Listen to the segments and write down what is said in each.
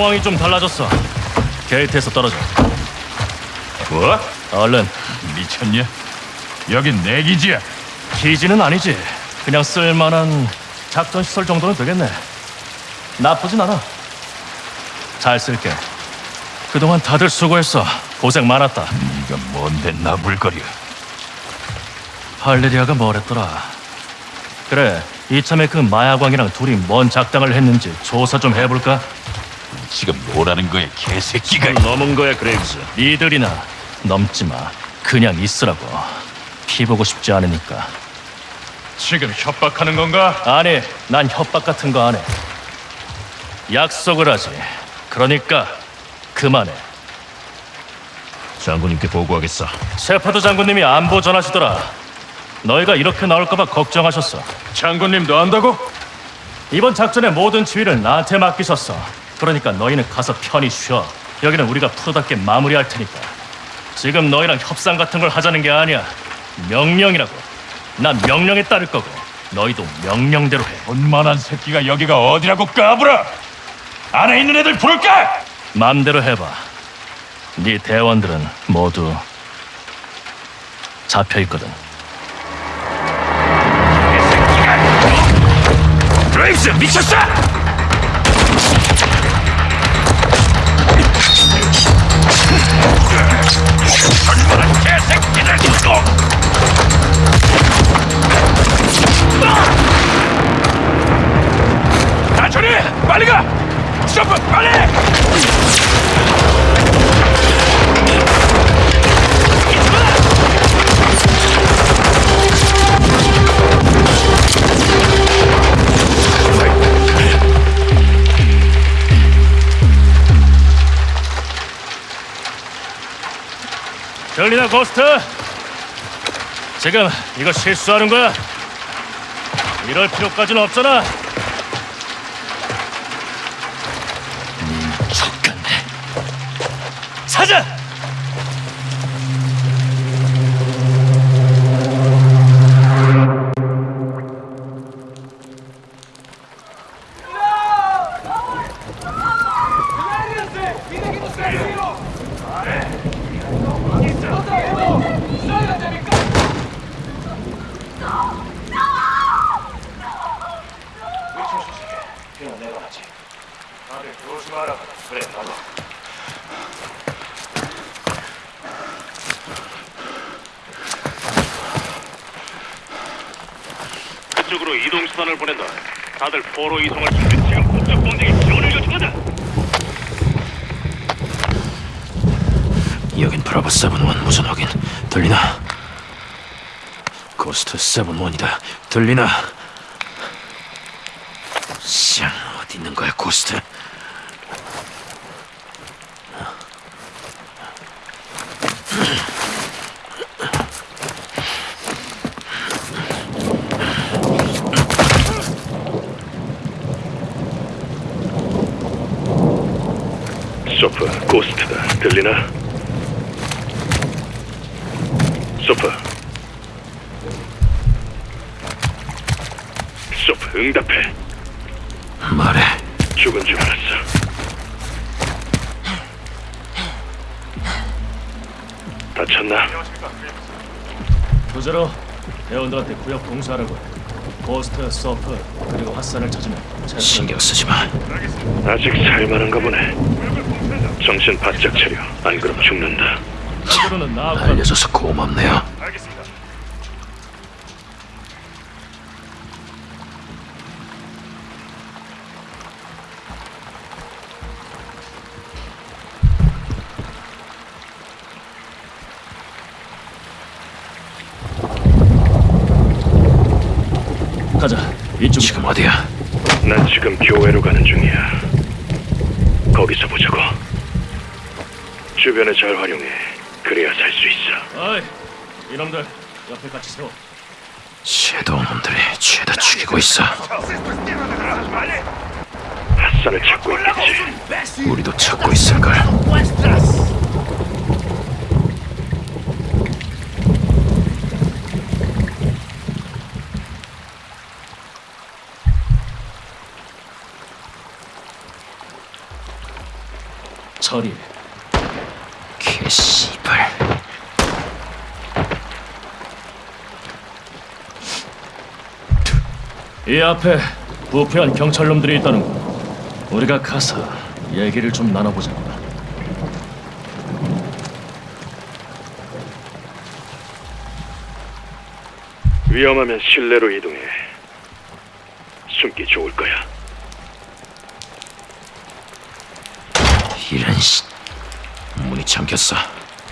상황이 좀 달라졌어. 게이트에서 떨어져. 뭐? 얼른. 미쳤냐? 여긴 내 기지야. 기지는 아니지. 그냥 쓸만한 작전 시설 정도는 되겠네. 나쁘진 않아. 잘 쓸게. 그동안 다들 수고했어. 고생 많았다. 네가 뭔데 나불거려? 발레리아가 뭐랬더라. 그래, 이참에 그 마약왕이랑 둘이 뭔 작당을 했는지 조사 좀 해볼까? 지금 뭐라는 거야, 개새끼가? 넘은 거야, 그레이브스. 니들이나 넘지 마. 그냥 있으라고. 피 보고 싶지 않으니까. 지금 협박하는 건가? 아니, 난 협박 같은 거 안 해. 약속을 하지. 그러니까 그만해. 장군님께 보고하겠어. 셰퍼드 장군님이 안부 전하시더라. 너희가 이렇게 나올까봐 걱정하셨어. 장군님도 안다고? 이번 작전의 모든 지휘를 나한테 맡기셨어. 그러니까 너희는 가서 편히 쉬어. 여기는 우리가 프로답게 마무리할 테니까. 지금 너희랑 협상 같은 걸 하자는 게 아니야. 명령이라고. 난 명령에 따를 거고 너희도 명령대로 해. 원만한 새끼가 여기가 어디라고 까불어? 안에 있는 애들 부를까? 마음대로 해봐. 네 대원들은 모두 잡혀 있거든. 브레이브스 미쳤어! 고스트? 지금 이거 실수하는 거야? 이럴 필요까지는 없잖아. 족같네. 사자! 그쪽으로 이동 수단을 보낸다. 포로 이송할 준비. 지금 국적 범죄에 지원을 요청한다. 여긴 브라보 세븐원 무전 확인 들리나? 고스트 세븐원이다 들리나? 쌍 어디 있는 거야 고스트? 소프, 고스트다. 들리나? 소프. 소프, 응답해. 말해 죽은 줄 알았어. 다쳤나? 두제로 대원들한테 구역 공수하라고. 해. 고스트, 서프 그리고 핫산을 찾으면 신경 쓰지 마 아직 살만한가 보네. 정신 바짝 차려. 안 그럼 죽는다. 나하고 알려줘서 고맙네요 같이 세워. 섀도우 놈들이 죄다 죽이고 있어 핫산을 찾고 있겠지. 우리도 찾고 있을걸 처리. 개씨발. 이 앞에 부패한 경찰놈들이 있다는군. 우리가 가서 얘기를 좀 나눠보자고. 위험하면 실내로 이동해. 숨기 좋을 거야. 이런 씨. 문이 잠겼어.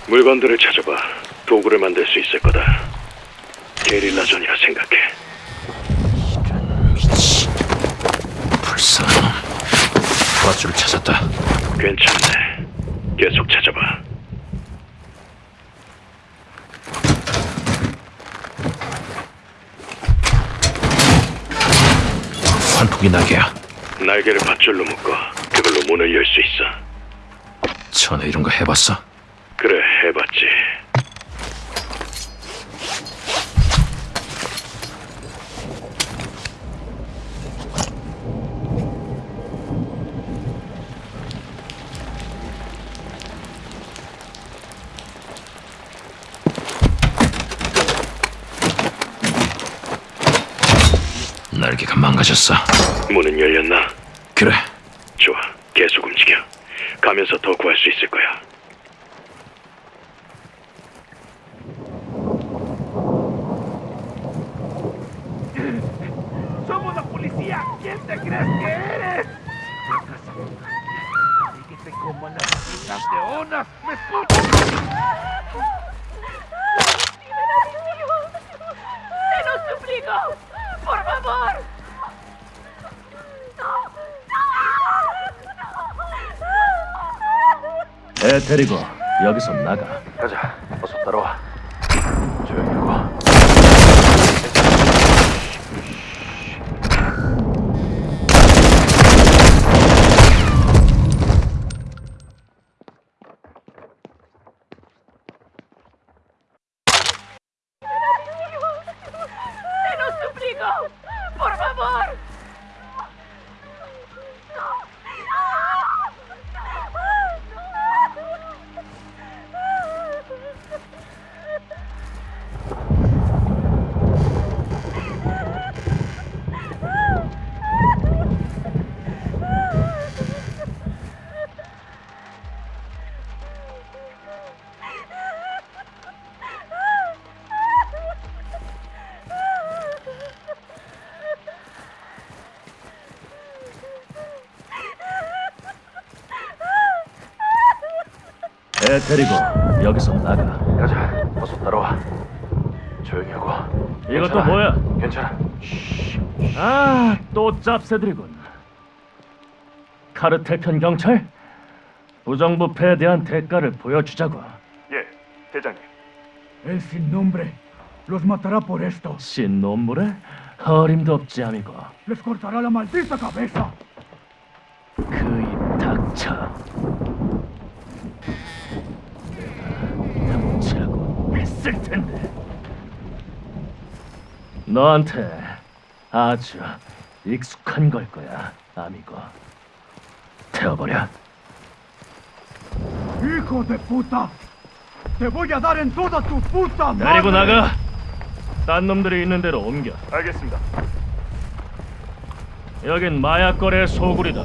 물건들을 찾아봐. 도구를 만들 수 있을 거다. 게릴라전이라 생각해. 불쌍한 놈. 밧줄을 찾았다. 괜찮네. 계속 찾아봐. 환풍기 날개야. 날개를 밧줄로 묶어 그걸로 문을 열 수 있어. 전에 이런 거 해봤어? 그래, 해봤지. 날개가 망가졌어. 문은 열렸나? 그래. 좋아, 계속 움직여. 가면서 더 구할 수 있을 거야. ¡Por favor! 애 데리고 여기서 나가. 가자, 어서 따라와. 애 데리고 여기서 나가. 가자, 어서 따라와. 조용히 하고. 이것도 뭐야? 괜찮아. 아, 또 짭새들이군. 카르텔 편 경찰? 부정부패에 대한 대가를 보여주자고. 예, 대장님. El sin nombre los matará por esto. 신놈물에 어림도 없지, 아미고. Les cortará la maldita cabeza. 그 입 닥쳐. 내가 훔치라고 했을 텐데. 너한테 아주 익숙한 걸 거야, 아미고. 태워버려. ¡Hijo de puta! ¡Te voy a dar en toda tu puta madre! 데리고 나가. 딴 놈들이 있는 대로 옮겨. 알겠습니다. 여긴 마약 거래의 소굴이다.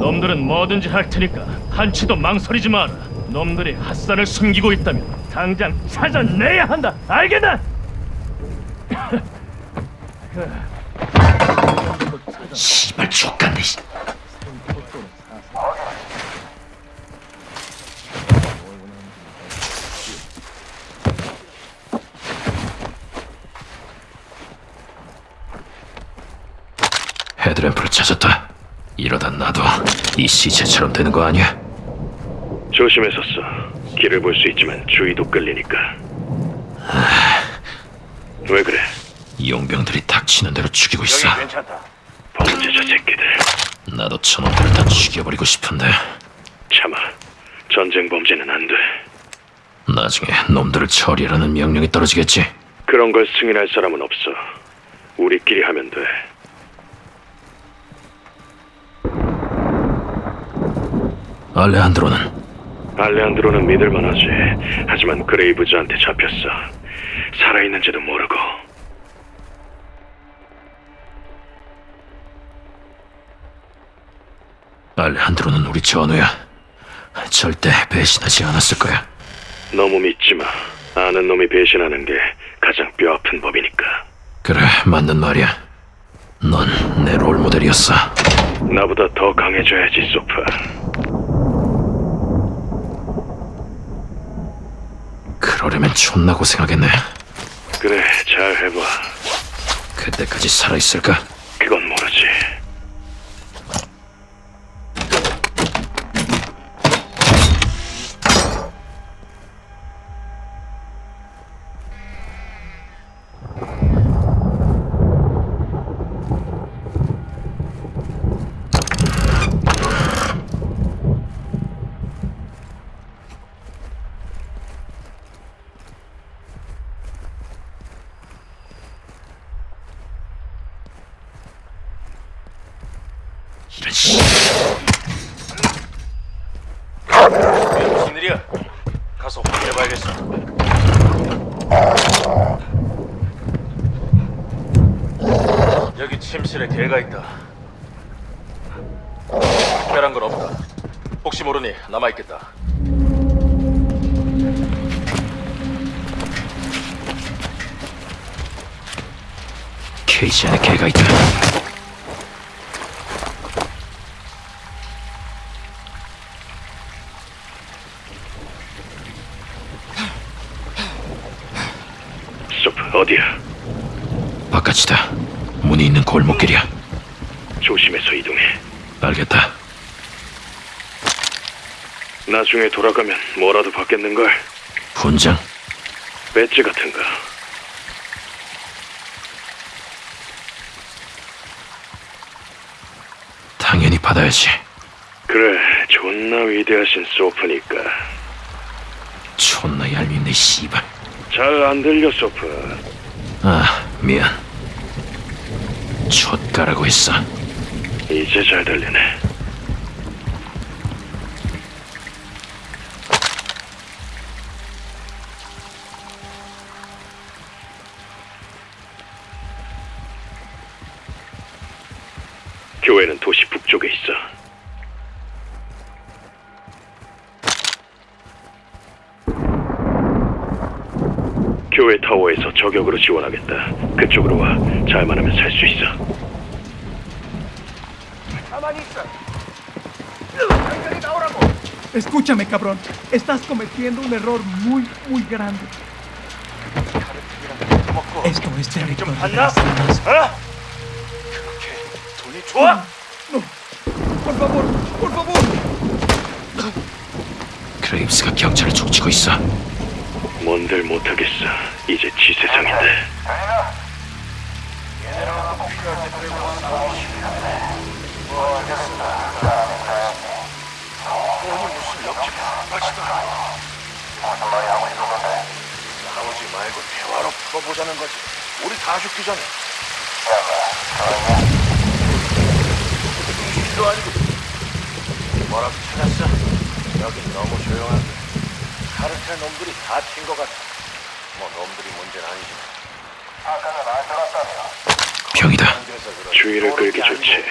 놈들은 뭐든지 할 테니까 한치도 망설이지 마라. 놈들이 핫산을 숨기고 있다면 당장 찾아내야 한다. 알겠나? 씨발 족간네. 씨. 헤드램프를 찾았다. 이러다 나도 이 시체처럼 되는 거 아니야? 써. 길을 볼 수 있지만 주의도 끌리니까. 왜 그래? 용병들이 닥치는 대로 죽이고 있어. 괜찮다. 범죄자 새끼들. 나도 저놈들을 다 죽여버리고 싶은데 참아. 전쟁 범죄는 안 돼. 나중에 놈들을 처리하라는 명령이 떨어지겠지. 그런 걸 승인할 사람은 없어. 우리끼리 하면 돼. 알레한드로는 알레한드로는 믿을만하지. 하지만 그레이브즈한테 잡혔어. 살아있는지도 모르고. 알레한드로는 우리 전우야. 절대 배신하지 않았을 거야. 너무 믿지 마. 아는 놈이 배신하는 게 가장 뼈아픈 법이니까. 그래, 맞는 말이야. 넌 내 롤모델이었어. 나보다 더 강해져야지, 소프. 그러려면 존나 고생하겠네. 그래, 잘 해봐. 그때까지 살아있을까? 그건 모르지. 나중에 돌아가면 뭐라도 받겠는걸? 훈장. 배지 같은 거. 당연히 받아야지. 그래, 존나 위대하신 소프니까. 존나 얄밉네, 씨발. 잘 안 들려, 소프. 아, 미안. 촛가라고 했어. 이제 잘 들리네. 교회는 도시 북쪽에 있어. 교회 타워에서 저격으로 지원하겠다. 그쪽으로 와. 잘만 하면 살수 있어. Escúchame, cabrón. Estás cometiendo un error muy, muy grande. Esto es territorio de las almas. 돈이 좋아? No. Por favor, por favor. 크레임스가 경찰을 촉치고 있어. 뭔들 못하겠어. 이제 지 세상인데. 싸우지 말고 대화로 풀어보자는 거지. 우리 다 죽기 전에. 일도 아니고. 뭐라도 찾았어? 여긴 너무 조용한데. 카르텔 놈들이 다튄것 같아. 뭐 놈들이 문제는 아니지만. 병이다. 그래서 그런 주의를 끌기 좋지.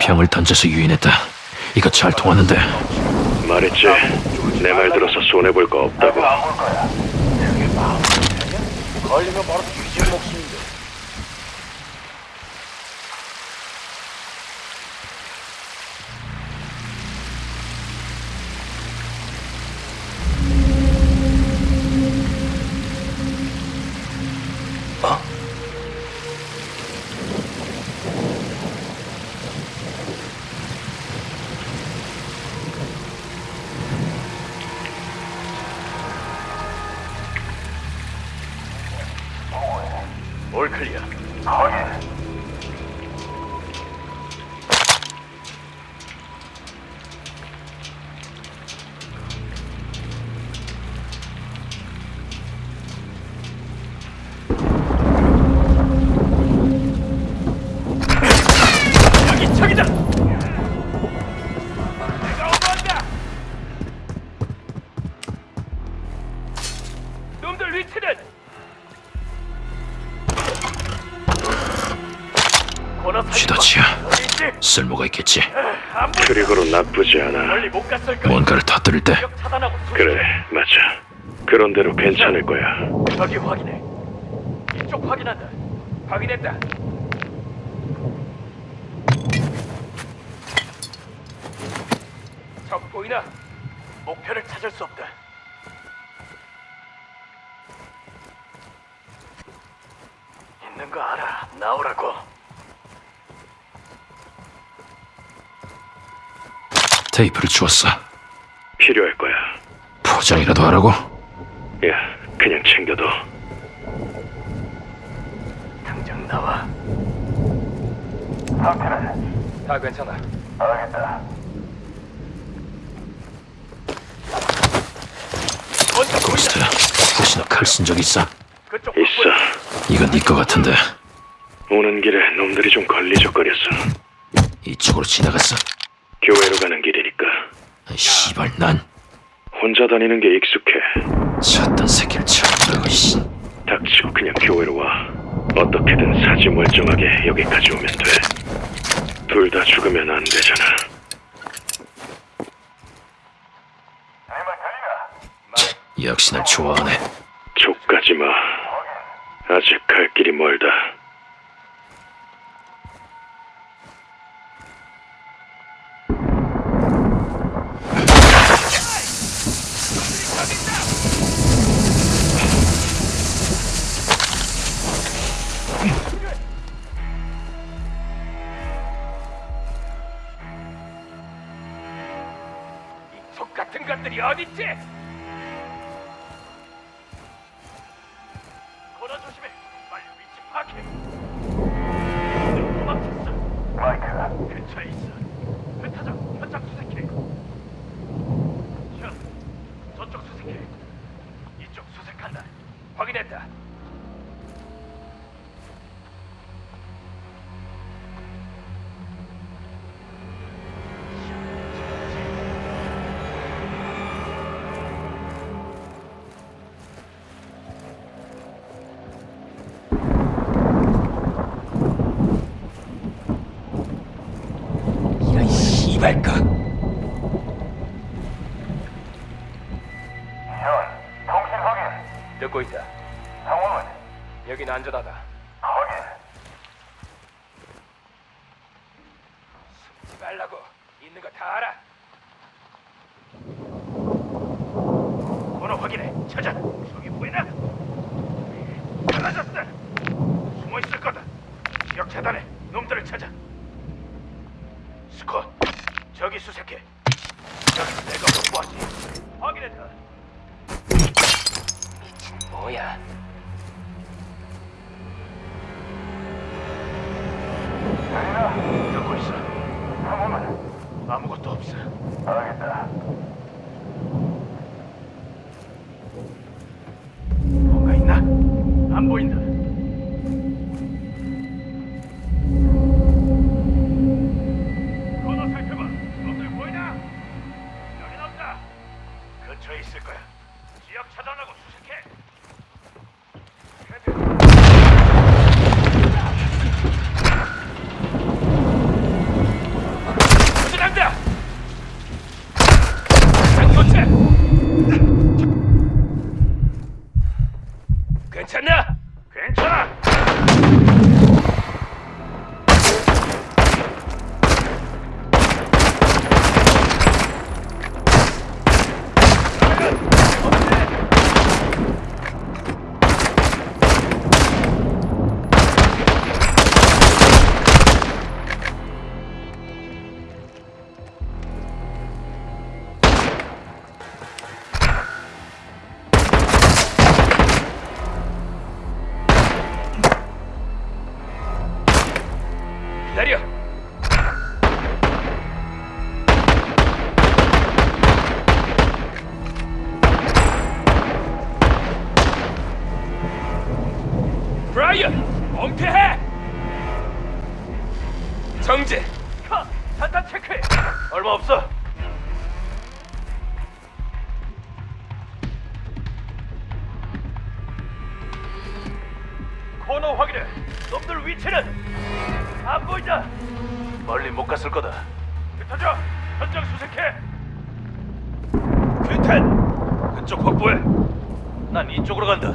병을 던져서 유인했다. 이거 잘 통하는데. 말했지. 내 말 들어서 손해 볼 거 없다고. 걸리면 바로 뒤질 목숨인데. 올 클리어. 저기다. 쓸모가 있겠지 그리고로 나쁘지 않아. 뭔가를 터뜨릴 때 그래, 맞아. 그런 대로 괜찮을 거야. 저기 확인해. 이쪽 확인한다. 확인했다. 적 보이나? 목표를 찾을 수 없다. 있는 거 알아. 나오라고. 테이프를 주었어 필요할 거야. 포장이라도 하라고 야, 그냥 챙겨둬. 당장 나와. 상태는 다 괜찮아. 알겠다. 고스트 보이나? 혹시 너칼쓴 적 있어? 있어. 이건 네 거 같은데 오는 길에 놈들이 좀 걸리적거렸어. 이쪽으로 지나갔어 교회로 가는 길이니까. 아이, 씨발 난 혼자 다니는 게 익숙해. 쳤던 새끼를 보고 씨 닥치고 그냥 교회로 와. 어떻게든 사지 멀쩡하게 여기까지 오면 돼. 둘 다 죽으면 안 되잖아. 역시 날 좋아하네 족가지 마. 아직 갈 길이 멀다. 어딨지? 놈들을 찾아. 스콧, 저기 수색해. 여기 내가 확보하지. 확인했다. 미친 뭐야? 듣고 있어. 상호는 아무것도 없어. 알겠다. 뭔가 있나? 안 보인다. 근 코너 확인해. 놈들 위치는 안 보인다. 멀리 못 갔을 거다. 흩어져. 현장 수색해. 퀸텐, 그쪽 확보해. 난 이쪽으로 간다.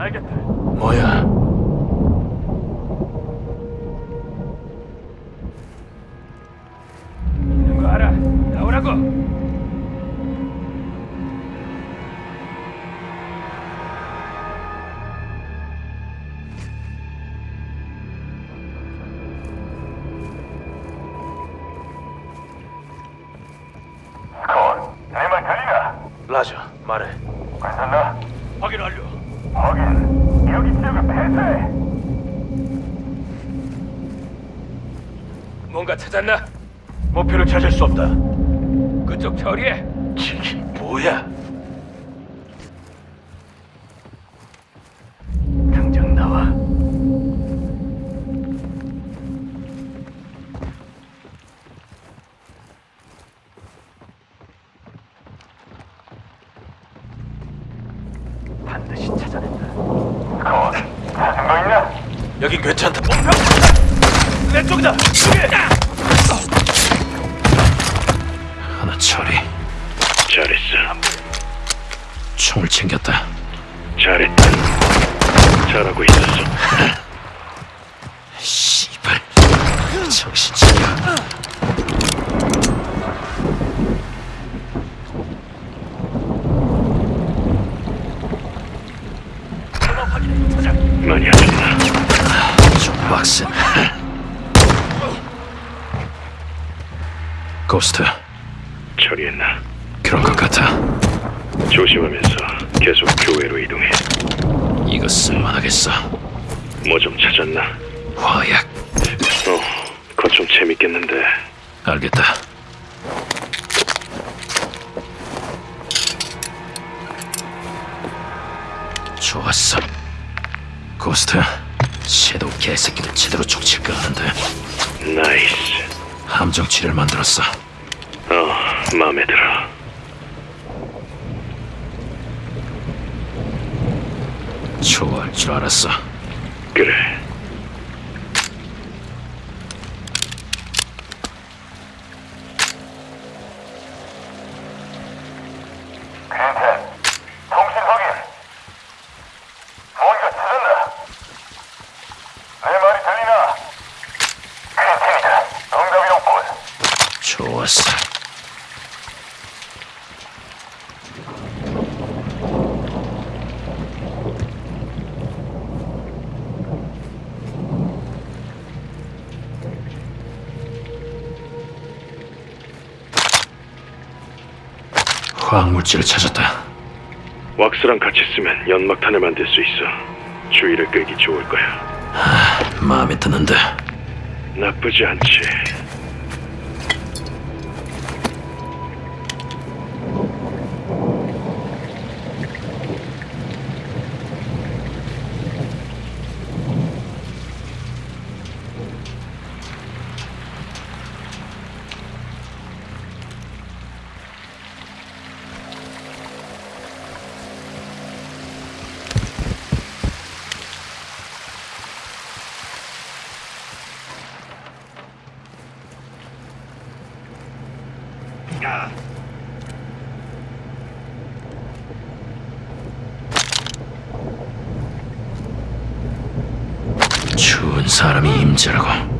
알겠다. 뭐야? 수 없다. 그쪽 처리해. 빡센. 고스트. 처리했나? 그런 것 같아. 조심하면서 계속 교회로 이동해. 이거 쓸만하겠어. 뭐 좀 찾았나? 화약. 어, 그거 좀 재밌겠는데. 알겠다. 좋았어. 고스트, 섀도우 개새끼들 제대로 족칠까 하는데 nice. 함정치를 만들었어. 어, 마음에 들어. 좋아할 줄 알았어. 그래. 화학물질을 찾았다. 왁스랑 같이 쓰면 연막탄을 만들 수 있어. 주의를 끌기 좋을 거야. 마음에 드는데 나쁘지 않지. 추운 사람이 임자라고.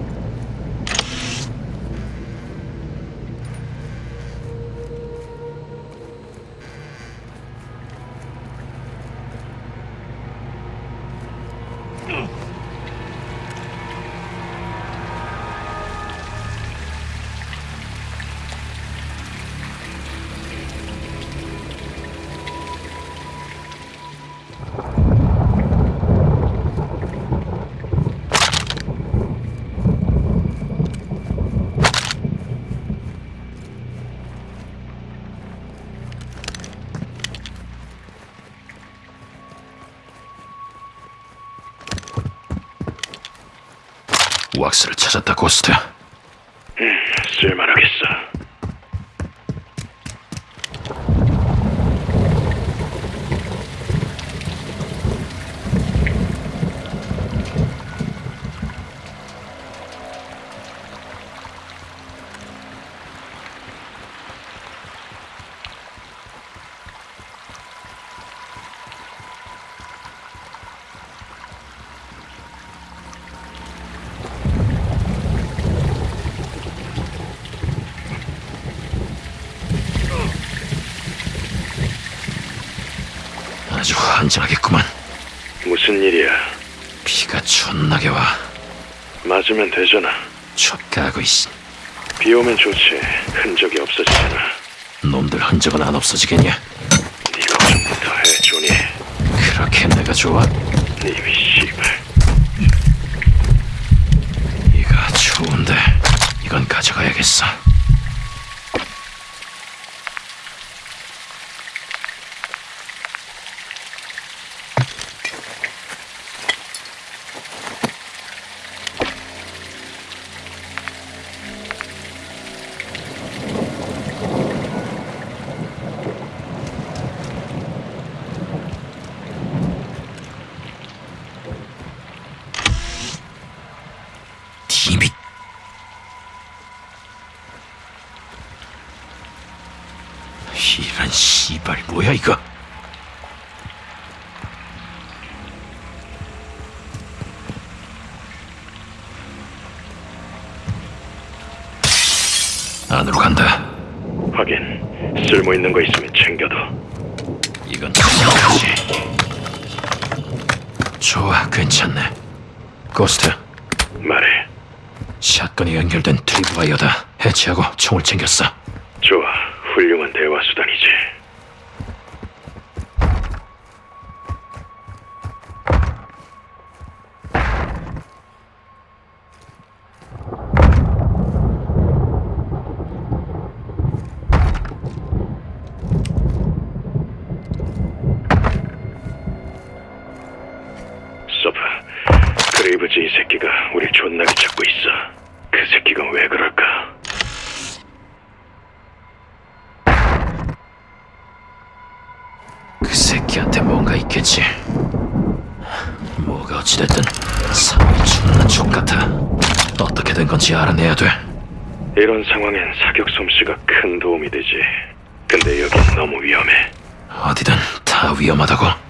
왁스 아주 환장하겠구만. 무슨 일이야? 비가 존나게 와. 맞으면 되잖아. 촉가고 있어. 비 오면 좋지. 흔적이 없어지잖아. 놈들 흔적은 안 없어지겠냐? 네가 좀부터 해, 조니. 그렇게 내가 좋아? 이미 씨발. 이가 좋은데 이건 가져가야겠어. 있는 거 있으면 챙겨둬. 이건 그냥까지. 좋아, 괜찮네. 고스트, 말해. 샷건이 연결된 트립와이어다. 해체하고 총을 챙겼어. 새끼가 왜 그럴까? 그 새끼한테 뭔가 있겠지. 뭐가 어찌됐든 상황이 존나 족같아. 어떻게 된 건지 알아내야 돼. 이런 상황엔 사격 솜씨가 큰 도움이 되지. 근데 여긴 너무 위험해. 어디든 다 위험하다고.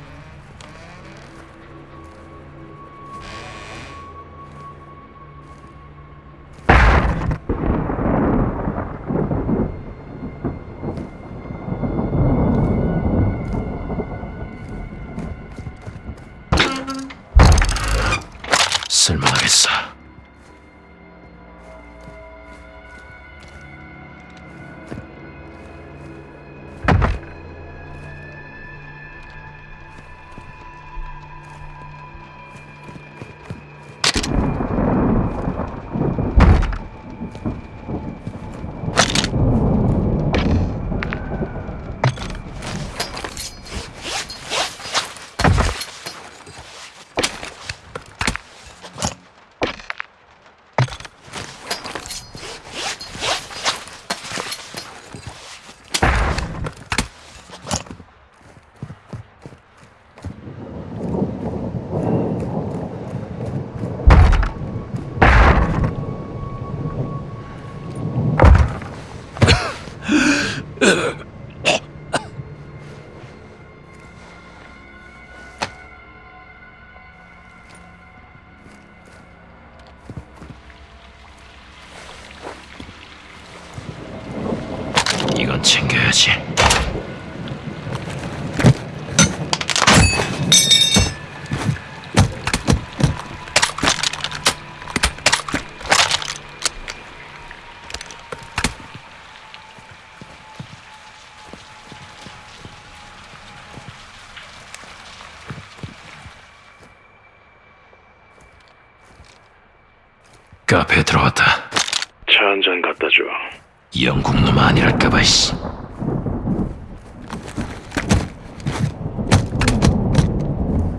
카페에 들어왔다. 차 한 잔 갖다 줘. 영국 놈 아니랄까봐 씨.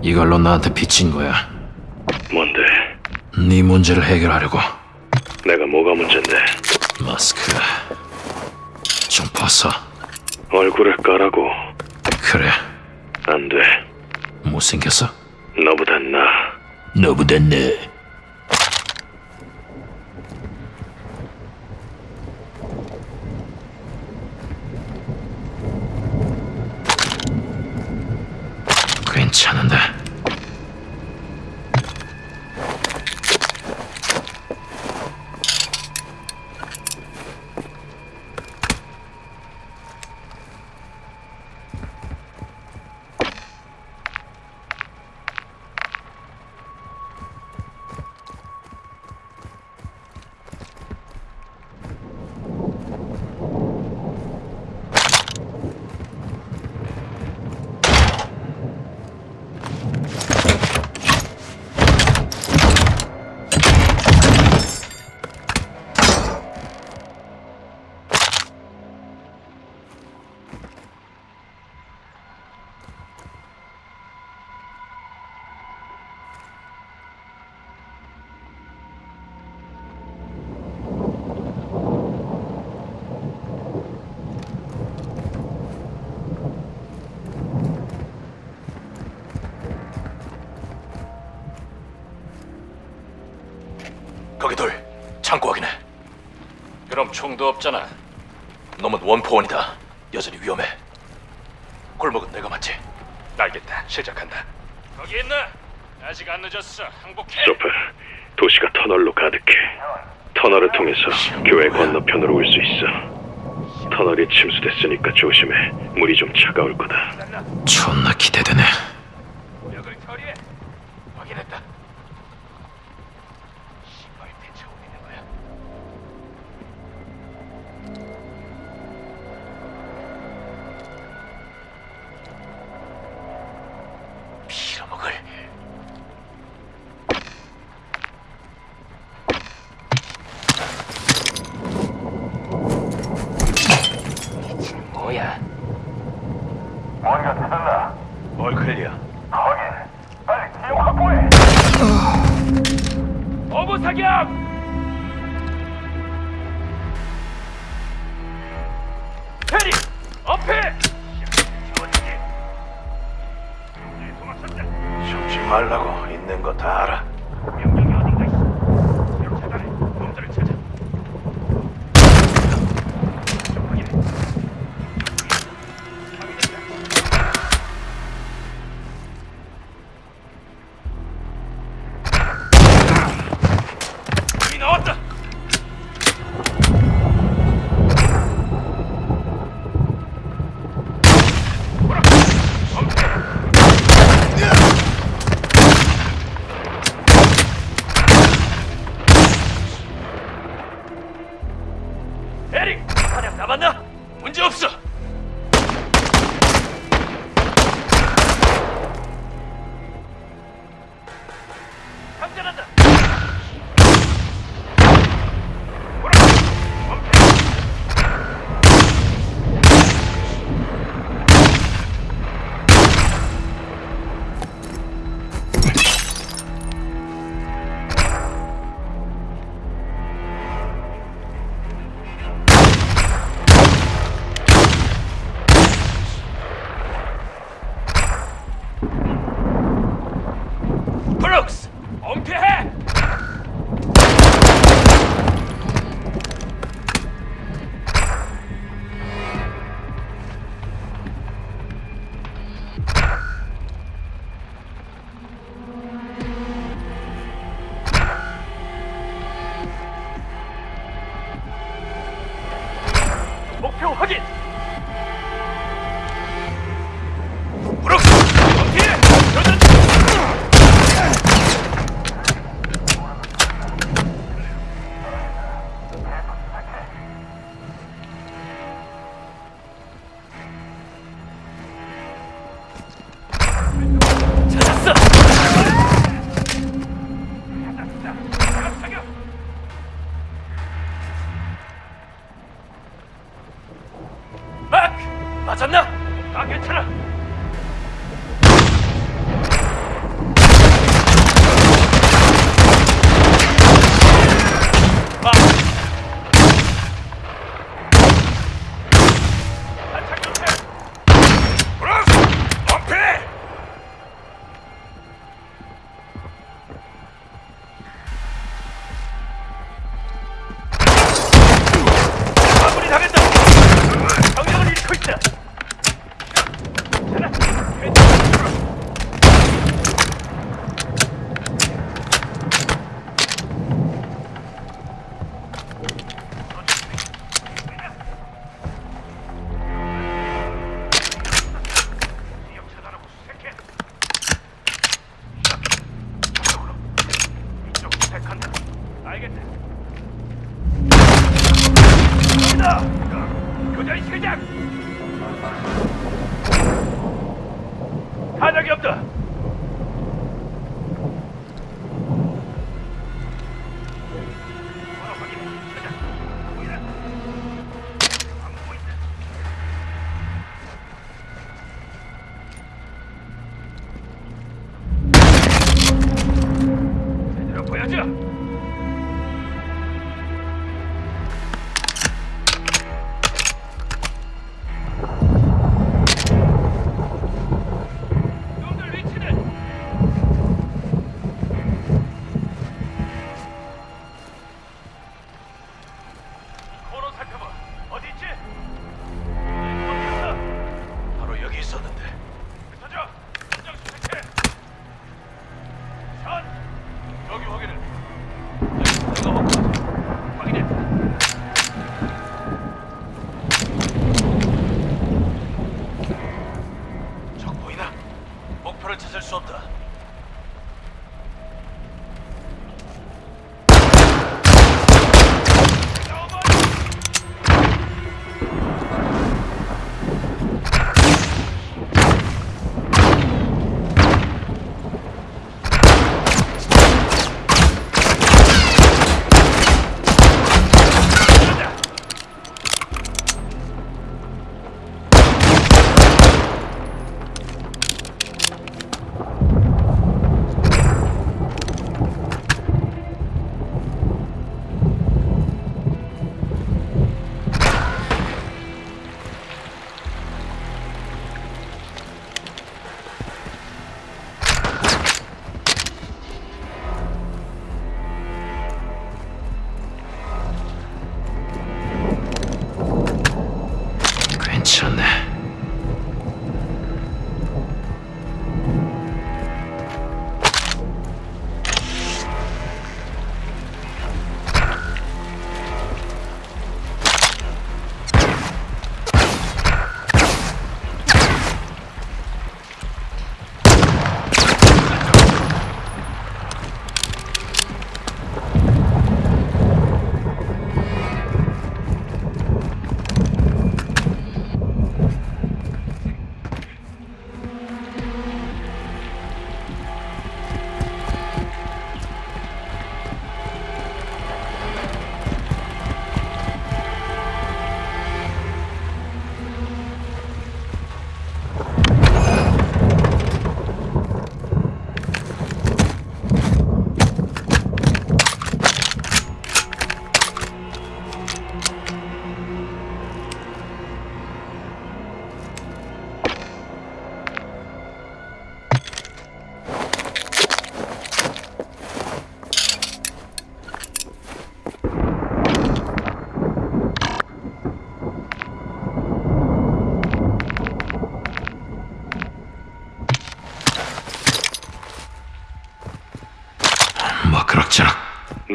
이걸로 나한테 빚진 거야. 뭔데? 네 문제를 해결하려고. 내가 뭐가 문제인데? 마스크 좀 벗어. 얼굴을 까라고. 그래, 안 돼. 못생겼어? 너보단 나. 너보다 내. 창고 확인해 그럼 총도 없잖아 놈은 원포원이다 여전히 위험해 골목은 내가 맞지 알겠다 시작한다 거기 있나? 아직 안 늦었어 항복해 소파, 도시가 터널로 가득해. 터널을 통해서 교회 건너편으로 올 수 있어. 터널이 침수됐으니까 조심해. 물이 좀 차가울 거다. 존나 기대되네.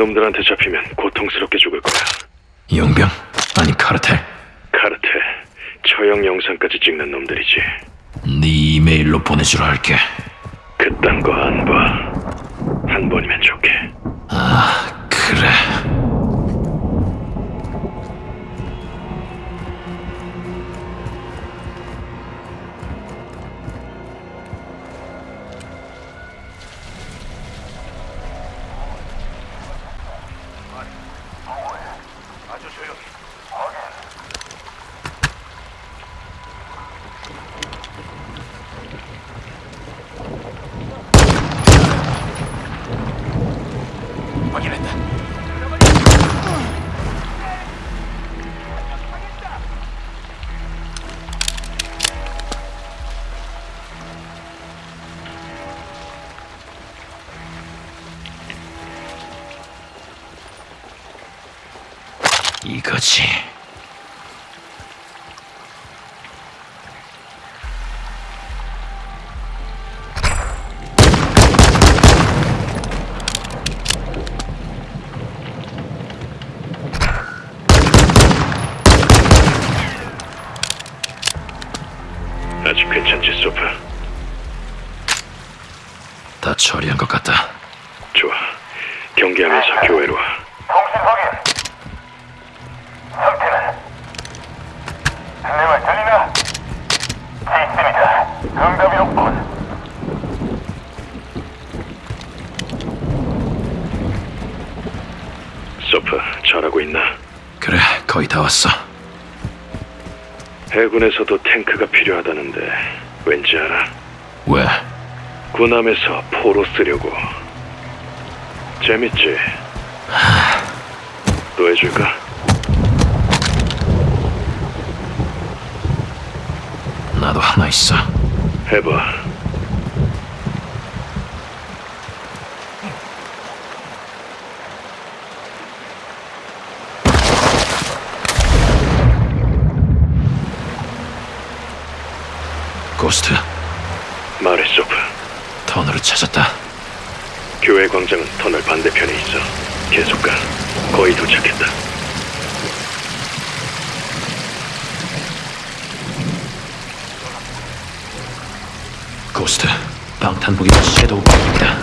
놈들한테 잡히면 고통스럽게 죽을 거야. 용병? 아니 카르텔? 카르텔, 처형 영상까지 찍는 놈들이지. 네 이메일로 보내주라 할게. 처리한 것 같다. 좋아. 경계하면서 교회로 와. 통신 확인. 상태는? 내 말 들리나? 있습니다. 응답이 없군. 소프, 잘하고 있나? 그래 거의 다 왔어. 해군에서도 탱크가 필요하다는데 왠지 알아? 왜? 군함에서 포로 쓰려고. 재밌지? 또 해줄까? 나도 하나 있어. 해봐. 고스트 찾았다. 교회 광장은 터널 반대편에 있어. 계속 가. 거의 도착했다. 고스트 방탄복이 섀도우 방입니다.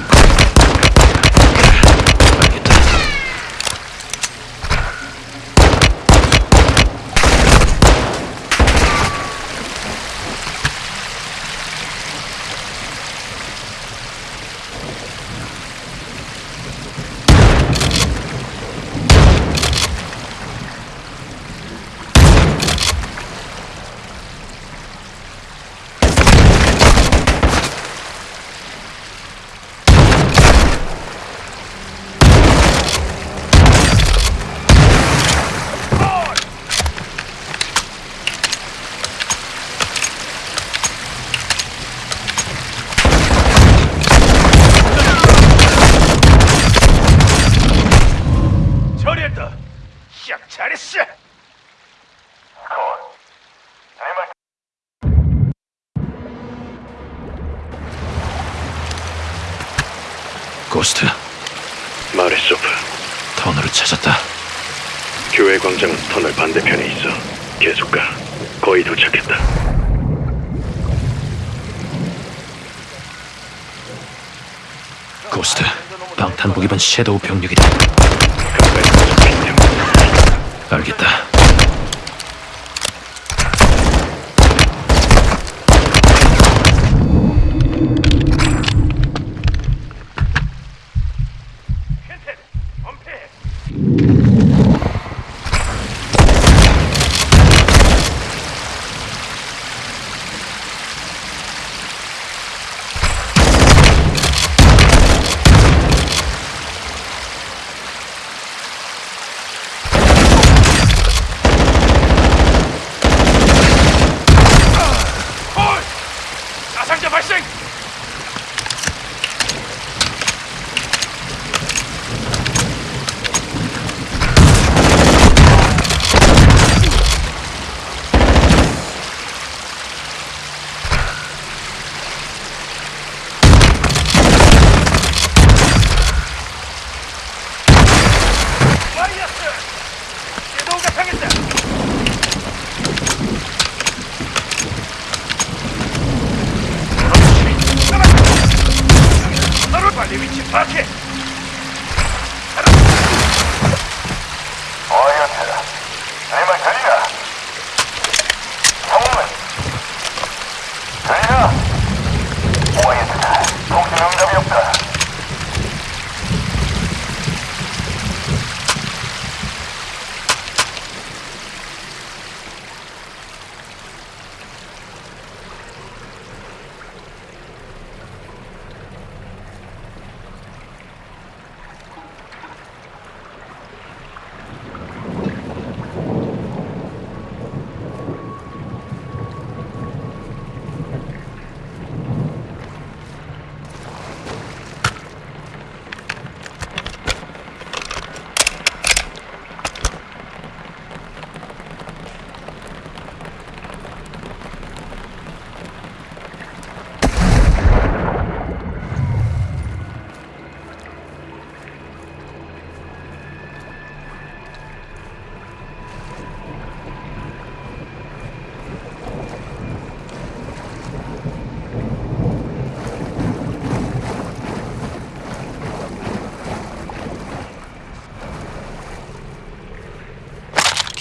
고스트 말해, 소프. 터널을 찾았다. 교회 광장은 터널 반대편에 있어. 계속 가. 거의 도착했다. 고스트 방탄복 입은 섀도우 병력이다. 알겠다.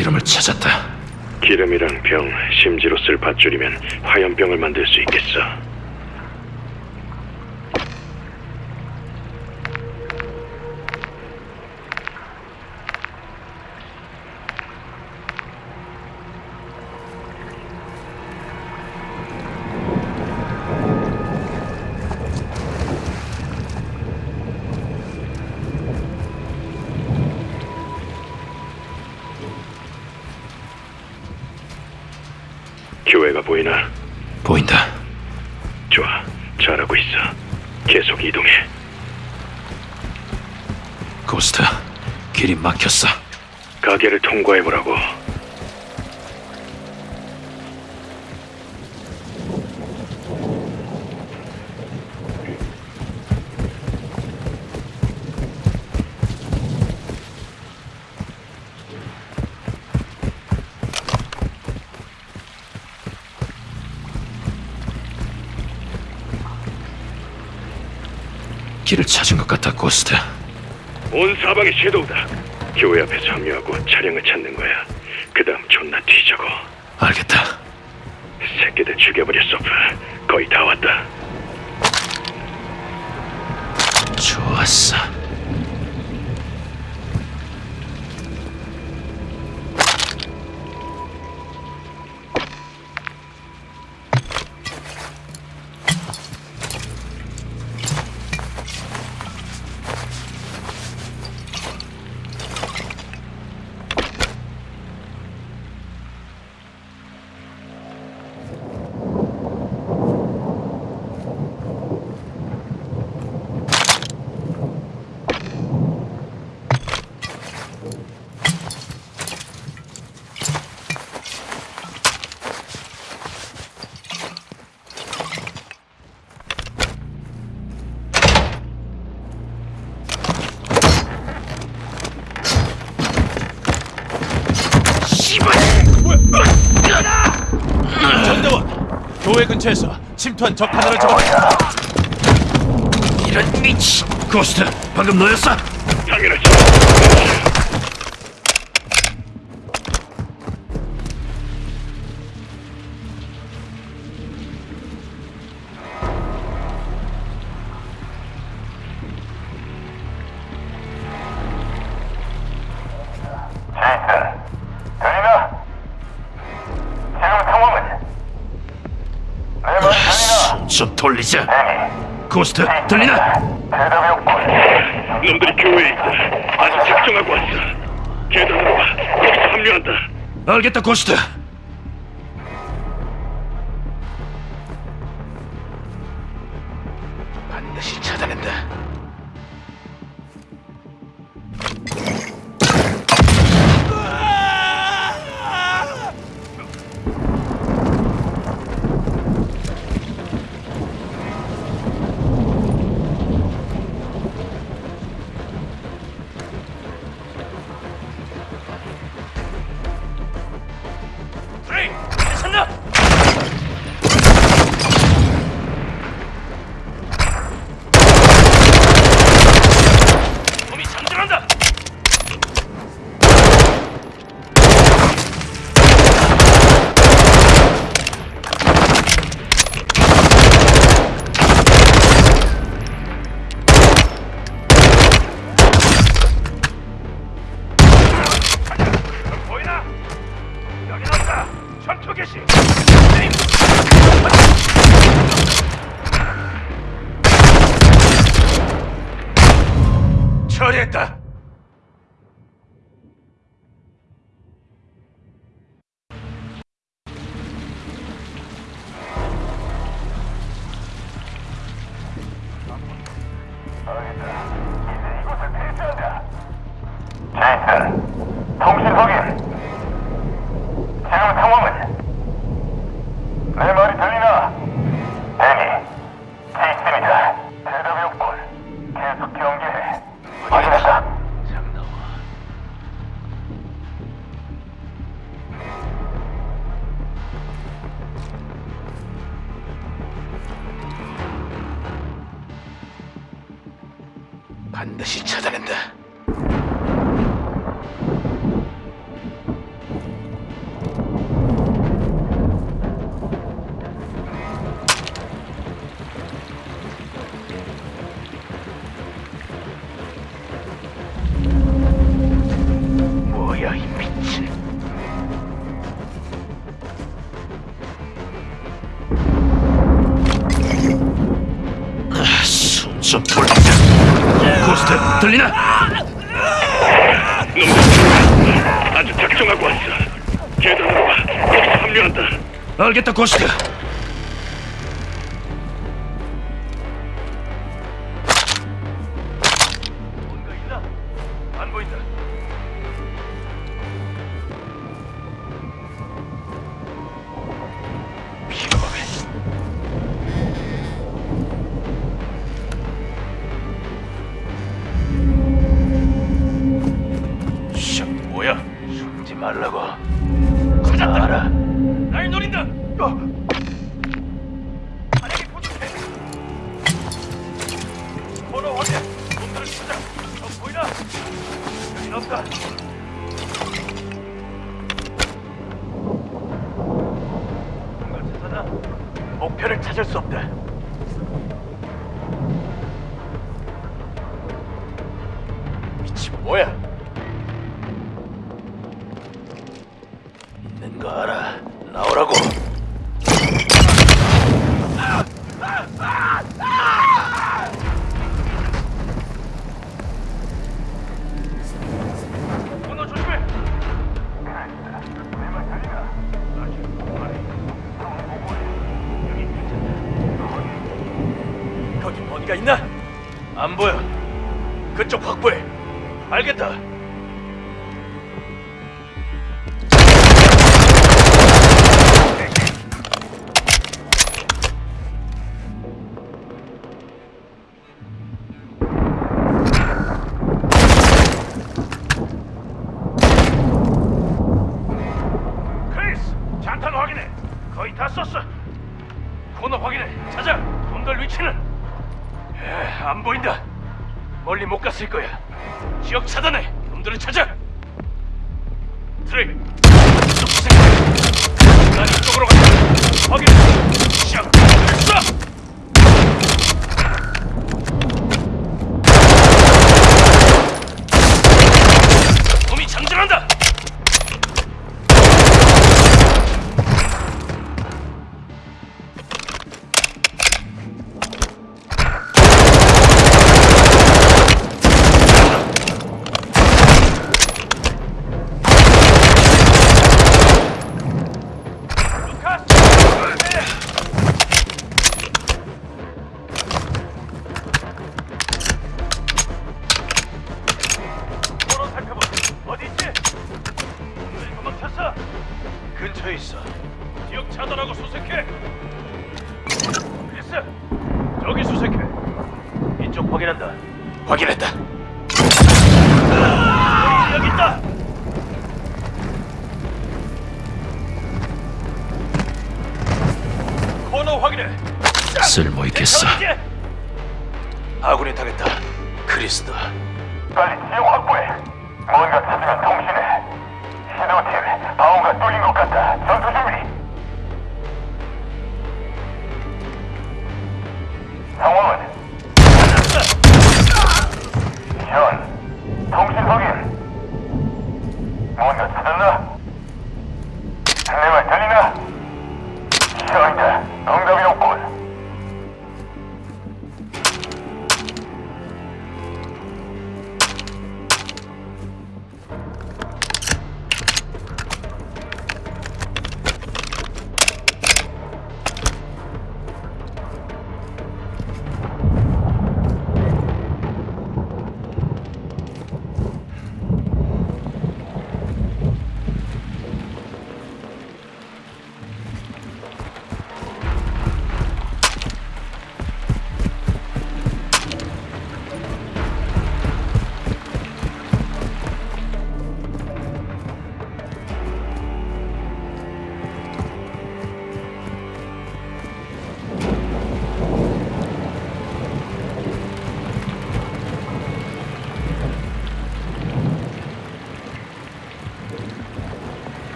기름을 찾았다. 기름이랑 병, 심지로 쓸 밧줄이면 화염병을 만들 수 있겠어. 보이나? 보인다. 좋아, 잘하고 있어. 계속 이동해. 고스트, 길이 막혔어. 가게를 통과해보라고. 같아, 고스트. 온 사방이 섀도우다. 교회 앞에 합류하고 차량을 찾는 거야. 그 다음 존나 뒤져고. 알겠다. 새끼들 죽여버려, 소프. 거의 다 왔다. 좋았어. 근처에서 침투한 적 하나를 잡았다. 이런 미치. 고스트, 방금 너였어? 당연하지. 돌리자. 대기. 고스트, 들리나? 대답이 없군. 놈들이 교회에 있다. 아주 작정하고 왔어. 계단으로 와. 거기서 합류한다. 알겠다, 고스트. 처리했다. 알겠다, 고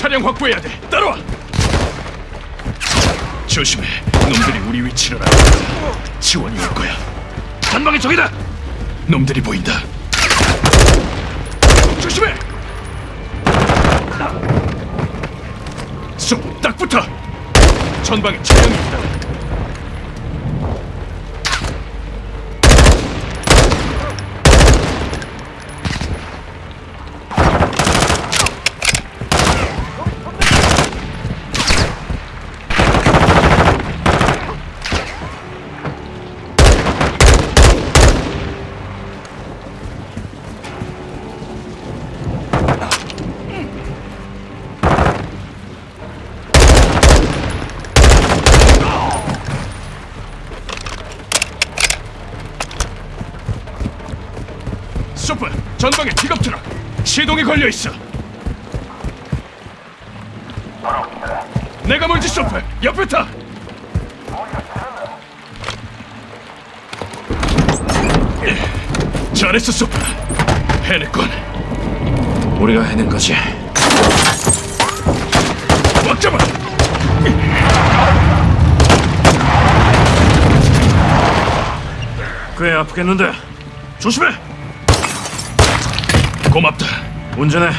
차량 확보해야 돼. 따라와. 조심해. 놈들이 우리 위치를 알고 있다. 지원이 올 거야. 전방에 적이다! 놈들이 보인다. 조심해. 쏙, 딱 붙어. 전방에 차량이 있다. 소프, 전방에 트럭. 시동이 걸려 있어. 내가 먼저 소프, 옆에 타. 잘했어, 소프. 해냈군. 우리가 해낸 거지. 꽉 잡아. 꽤 아프겠는데. 조심해! 운전해.